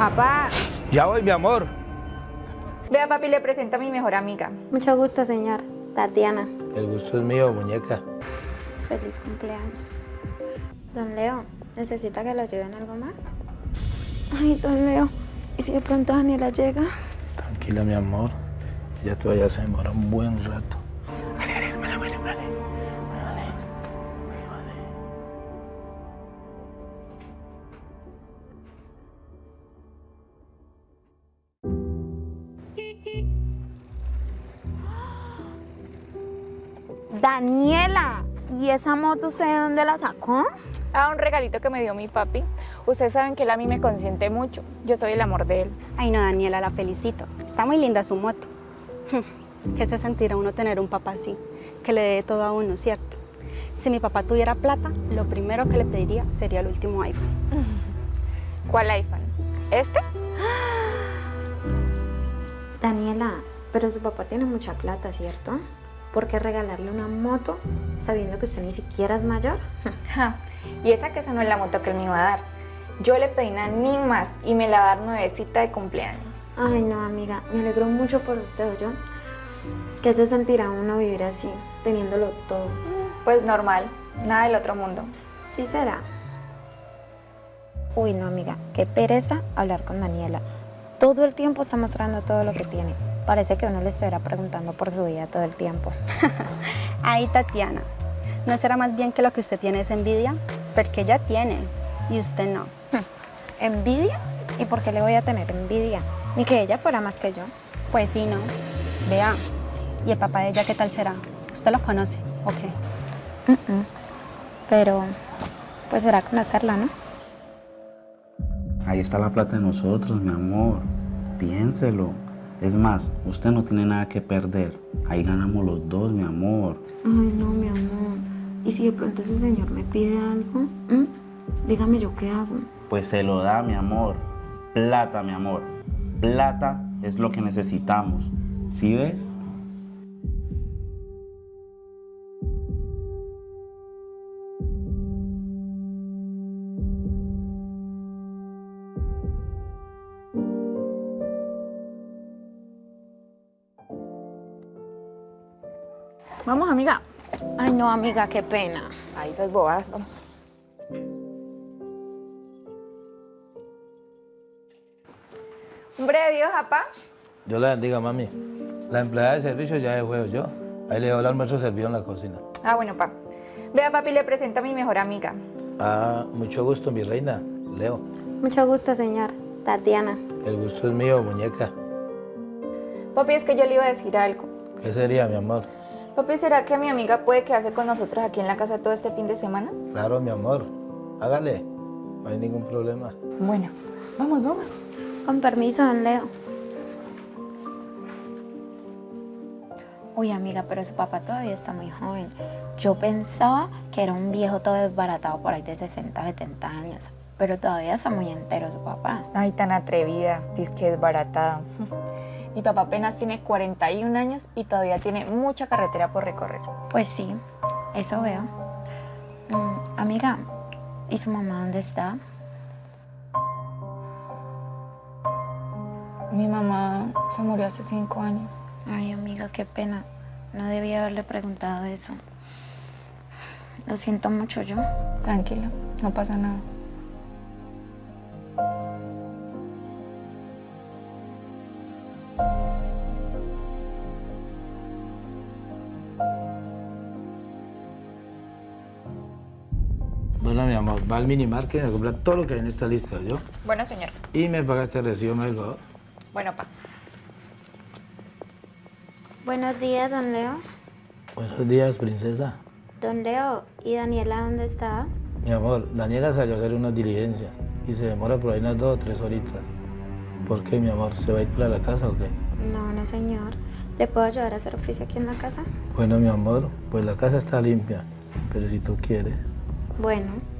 Papá. Ya voy, mi amor. Vea, papi, le presento a mi mejor amiga. Mucho gusto, señor. Tatiana. El gusto es mío, muñeca. Feliz cumpleaños. Don Leo, ¿necesita que lo ayude en algo más? Ay, don Leo, ¿y si de pronto Daniela llega? Tranquila, mi amor. Ya todavía se demora un buen rato. Daniela, ¿y esa moto usted de dónde la sacó? Ah, un regalito que me dio mi papi. Ustedes saben que él a mí me consiente mucho. Yo soy el amor de él. Ay, no, Daniela, la felicito. Está muy linda su moto. ¿Qué se sentirá uno tener un papá así? Que le dé todo a uno, ¿cierto? Si mi papá tuviera plata, lo primero que le pediría sería el último iPhone. ¿Cuál iPhone? ¿Este? Daniela, pero su papá tiene mucha plata, ¿cierto? ¿Por qué regalarle una moto sabiendo que usted ni siquiera es mayor? Ja, Y esa que esa no es la moto que él me iba a dar. Yo le pedí una ni más y me la va a dar nuevecita de cumpleaños. Ay, no, amiga, me alegro mucho por usted, ¿yo? ¿Qué se sentirá uno vivir así, teniéndolo todo? Pues normal, nada del otro mundo. Sí será. Uy, no, amiga, qué pereza hablar con Daniela. Todo el tiempo está mostrando todo lo que tiene. Parece que uno le estuviera preguntando por su vida todo el tiempo. Ay, Tatiana, ¿no será más bien que lo que usted tiene es envidia? Porque ella tiene y usted no. ¿Envidia? ¿Y por qué le voy a tener envidia? Ni que ella fuera más que yo. Pues sí, ¿no? Vea, ¿y el papá de ella qué tal será? ¿Usted lo conoce? ¿O qué? Pero, pues será conocerla, ¿no? Ahí está la plata de nosotros, mi amor. Piénselo. Es más, usted no tiene nada que perder. Ahí ganamos los dos, mi amor. Ay, no, mi amor. ¿Y si de pronto ese señor me pide algo? ¿Mm? Dígame yo qué hago. Pues se lo da, mi amor. Plata, mi amor. Plata es lo que necesitamos. ¿Sí ves? Vamos, amiga. Ay, no, amiga, qué pena. Ahí esas bobas, vamos. Hombre de Dios, papá. Yo la bendiga, mami. La empleada de servicio ya de juego yo. Ahí le dejo el almuerzo servido en la cocina. Ah, bueno, pa. Vea, papi, le presento a mi mejor amiga. Ah, mucho gusto, mi reina. Leo. Mucho gusto, señor. Tatiana. El gusto es mío, muñeca. Papi, es que yo le iba a decir algo. ¿Qué sería, mi amor? Papi, ¿será que mi amiga puede quedarse con nosotros aquí en la casa todo este fin de semana? Claro, mi amor. Hágale. No hay ningún problema. Bueno, vamos, vamos. Con permiso, don Leo. Uy, amiga, pero su papá todavía está muy joven. Yo pensaba que era un viejo todo desbaratado por ahí de 60, 70 años. Pero todavía está muy entero su papá. Ay, tan atrevida, dice que es baratada. Mi papá apenas tiene 41 años y todavía tiene mucha carretera por recorrer. Pues sí, eso veo. Mm, amiga, ¿y su mamá dónde está? Mi mamá se murió hace 5 años. Ay, amiga, qué pena. No debía haberle preguntado eso. Lo siento mucho yo. Tranquilo, no pasa nada. Va al minimarket a comprar todo lo que hay en esta lista, ¿yo? Bueno, señor. Y me pagaste el recibo, me favor. Bueno, pa. Buenos días, don Leo. Buenos días, princesa. Don Leo, ¿y Daniela dónde está? Mi amor, Daniela salió a hacer unas diligencias y se demora por ahí unas dos o tres horitas. ¿Por qué, mi amor? ¿Se va a ir para la casa o qué? No, no, señor. ¿Le puedo ayudar a hacer oficio aquí en la casa? Bueno, mi amor, pues la casa está limpia, pero si tú quieres. Bueno.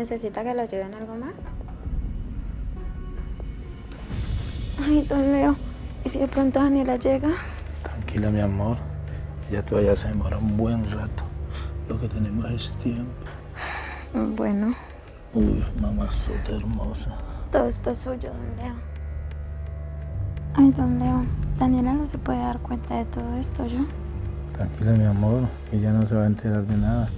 ¿Necesita que lo ayuden algo más? Ay, don Leo, ¿y si de pronto Daniela llega? Tranquila, mi amor. Ya todavía se demora un buen rato. Lo que tenemos es tiempo. Bueno. Uy, mamazota hermosa. Todo esto es suyo, don Leo. Ay, don Leo, Daniela no se puede dar cuenta de todo esto, ¿yo? Tranquila, mi amor. Ella no se va a enterar de nada.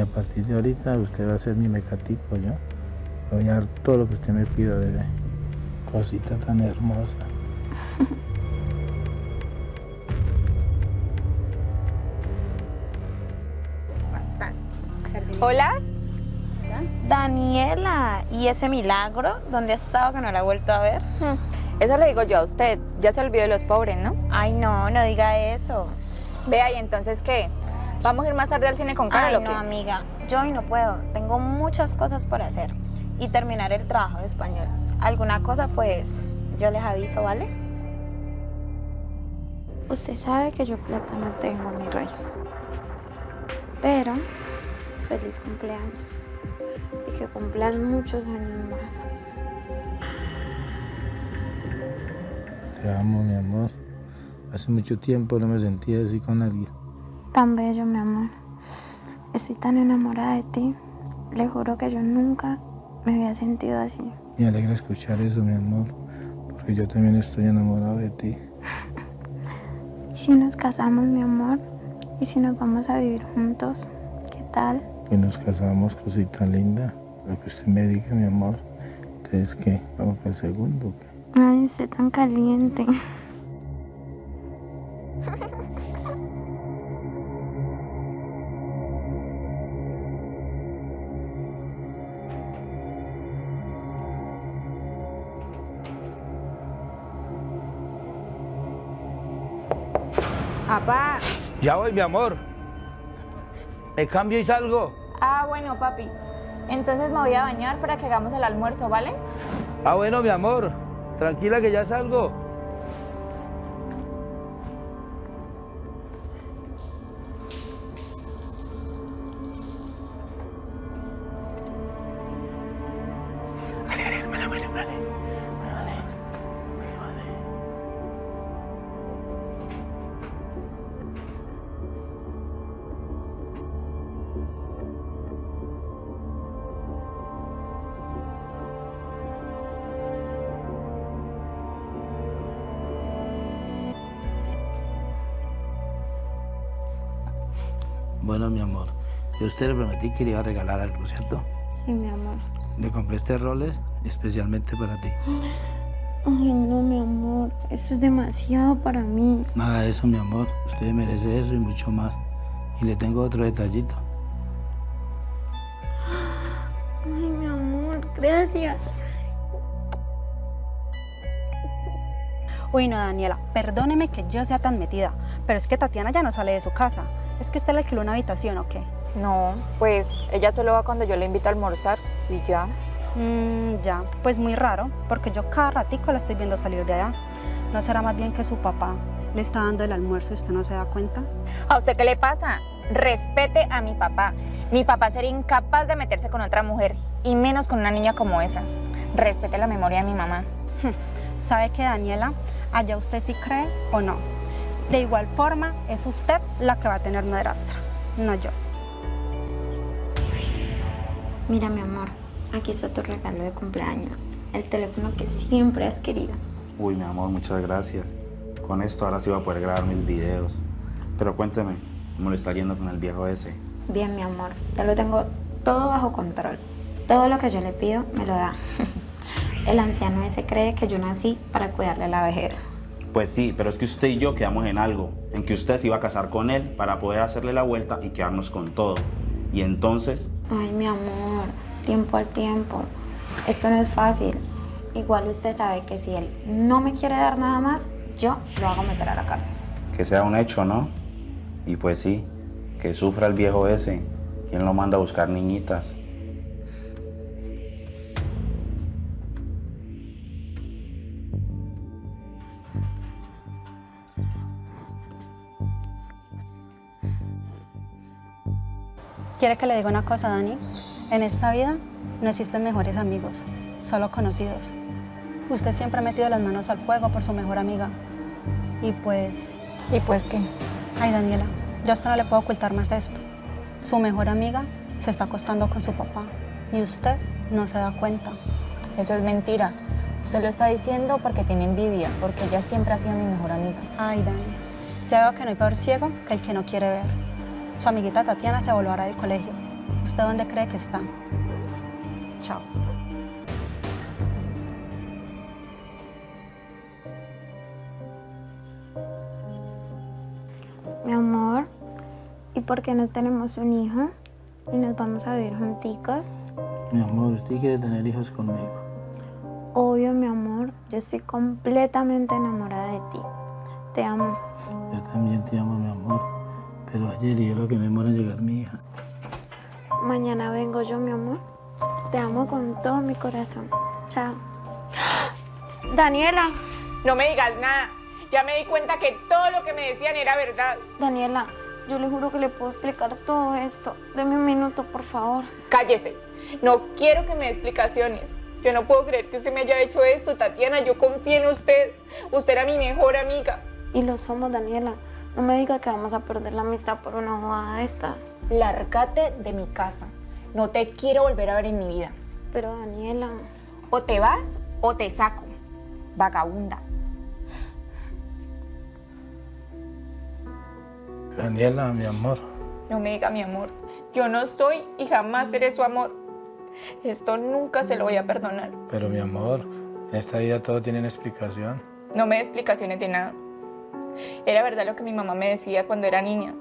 Y a partir de ahorita usted va a ser mi mecatico, ¿yo? Voy a dar todo lo que usted me pida, bebé. Cosita tan hermosa. Hola. Daniela, ¿y ese milagro? ¿Dónde ha estado que no la he vuelto a ver? Eso le digo yo a usted. Ya se olvidó de los pobres, ¿no? Ay, no, no diga eso. Vea, ¿y entonces qué? ¿Vamos a ir más tarde al cine con Carol Ay, no, amiga, yo hoy no puedo. Tengo muchas cosas por hacer y terminar el trabajo de español. Alguna cosa, pues, yo les aviso, ¿vale? Usted sabe que yo plata no tengo, mi rey. Pero, feliz cumpleaños. Y que cumplan muchos años más. Te amo, mi amor. Hace mucho tiempo no me sentía así con alguien. Tan bello, mi amor. Estoy tan enamorada de ti. Le juro que yo nunca me había sentido así. Me alegra escuchar eso, mi amor. Porque yo también estoy enamorado de ti. ¿Y si nos casamos, mi amor? ¿Y si nos vamos a vivir juntos? ¿Qué tal? Y nos casamos, cosita linda. Lo que usted me diga, mi amor. Entonces, ¿qué? ¿Vamos para el segundo? Ay, usted tan caliente. Ya voy, mi amor. Me cambio y salgo. Ah, bueno, papi. Entonces me voy a bañar para que hagamos el almuerzo, ¿vale? Ah, bueno, mi amor. Tranquila que ya salgo. Bueno, mi amor. Yo a usted le prometí que le iba a regalar algo, ¿cierto? Sí, mi amor. Le compré este roles especialmente para ti. Ay, no, mi amor. Esto es demasiado para mí. Nada de eso, mi amor. Usted merece eso y mucho más. Y le tengo otro detallito. Ay, mi amor, gracias. Uy, no, Daniela, perdóneme que yo sea tan metida, pero es que Tatiana ya no sale de su casa. ¿Es que usted le alquiló una habitación o qué? No, pues ella solo va cuando yo le invito a almorzar y ya. Mmm, ya, pues muy raro, porque yo cada ratico la estoy viendo salir de allá. ¿No será más bien que su papá le está dando el almuerzo y usted no se da cuenta? ¿A usted qué le pasa? Respete a mi papá. Mi papá sería incapaz de meterse con otra mujer, y menos con una niña como esa. Respete la memoria de mi mamá. ¿Sabe que Daniela, allá usted sí cree o no? De igual forma, es usted la que va a tener madrastra, no yo. Mira, mi amor, aquí está tu regalo de cumpleaños. El teléfono que siempre has querido. Uy, mi amor, muchas gracias. Con esto ahora sí voy a poder grabar mis videos. Pero cuénteme, ¿cómo le está yendo con el viejo ese? Bien, mi amor, ya lo tengo todo bajo control. Todo lo que yo le pido me lo da. El anciano ese cree que yo nací para cuidarle la vejez. Pues sí, pero es que usted y yo quedamos en algo, en que usted se iba a casar con él para poder hacerle la vuelta y quedarnos con todo. Y entonces, Ay, mi amor, tiempo al tiempo. Esto no es fácil. Igual usted sabe que si él no me quiere dar nada más, yo lo hago meter a la cárcel. que sea un hecho, ¿no? Y pues sí, que sufra el viejo ese, quien lo manda a buscar niñitas. ¿Quiere que le diga una cosa, Dani? En esta vida no existen mejores amigos, solo conocidos. Usted siempre ha metido las manos al fuego por su mejor amiga. Y pues, ¿Y pues qué? ay Daniela, yo hasta no le puedo ocultar más esto. Su mejor amiga se está acostando con su papá y usted no se da cuenta. Eso es mentira. Usted lo está diciendo porque tiene envidia, porque ella siempre ha sido mi mejor amiga. Ay, Dani, ya veo que no hay peor ciego que el que no quiere ver. Su amiguita Tatiana se volverá del colegio. ¿Usted dónde cree que está? Chao. Mi amor, ¿y por qué no tenemos un hijo? Y nos vamos a vivir junticos. Mi amor, usted quiere tener hijos conmigo. Obvio, mi amor, yo estoy completamente enamorada de ti. Te amo. Yo también te amo, mi amor. Pero ayer y lo que me demora en llegar mi hija. Mañana vengo yo, mi amor. Te amo con todo mi corazón. Chao. Daniela, No me digas nada. Ya me di cuenta que todo lo que me decían era verdad. Daniela, yo le juro que le puedo explicar todo esto. Deme un minuto, por favor. Cállese. No quiero que me dé explicaciones. Yo no puedo creer que usted me haya hecho esto, Tatiana. Yo confío en usted. Usted era mi mejor amiga. Y lo somos, Daniela. No me diga que vamos a perder la amistad por una jugada de estas. Lárgate de mi casa. No te quiero volver a ver en mi vida. Pero, Daniela, O te vas o te saco. Vagabunda. Daniela, mi amor. No me diga mi amor. Yo no soy y jamás seré su amor. Esto nunca se lo voy a perdonar. Pero mi amor, en esta vida todo tiene una explicación. No me dé explicaciones de nada. Era verdad lo que mi mamá me decía cuando era niña,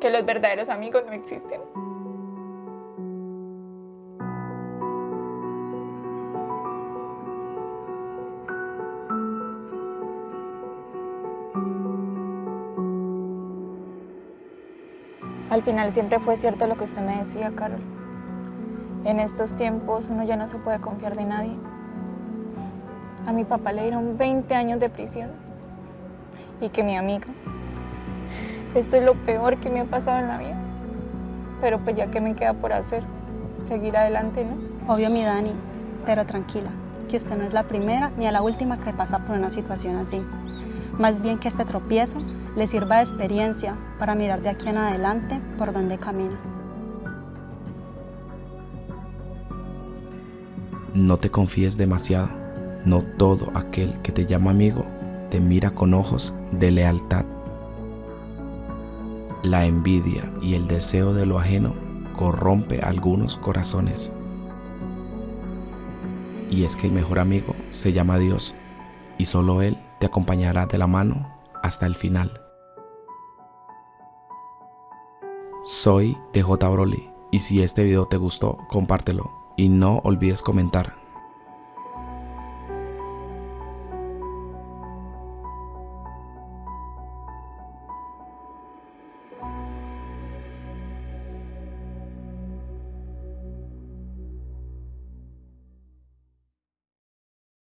que los verdaderos amigos no existen. Al final siempre fue cierto lo que usted me decía, Carol. En estos tiempos uno ya no se puede confiar de nadie. A mi papá le dieron 20 años de prisión y que mi amiga. Esto es lo peor que me ha pasado en la vida. Pero pues ya que me queda por hacer, seguir adelante, ¿no? Obvio, mi Dani, pero tranquila, que usted no es la primera ni a la última que pasa por una situación así. Más bien que este tropiezo le sirva de experiencia para mirar de aquí en adelante por dónde camina. No te confíes demasiado. No todo aquel que te llama amigo te mira con ojos de lealtad. La envidia y el deseo de lo ajeno corrompe algunos corazones. Y es que el mejor amigo se llama Dios y solo Él te acompañará de la mano hasta el final. Soy DJ Broly y si este video te gustó, compártelo y no olvides comentar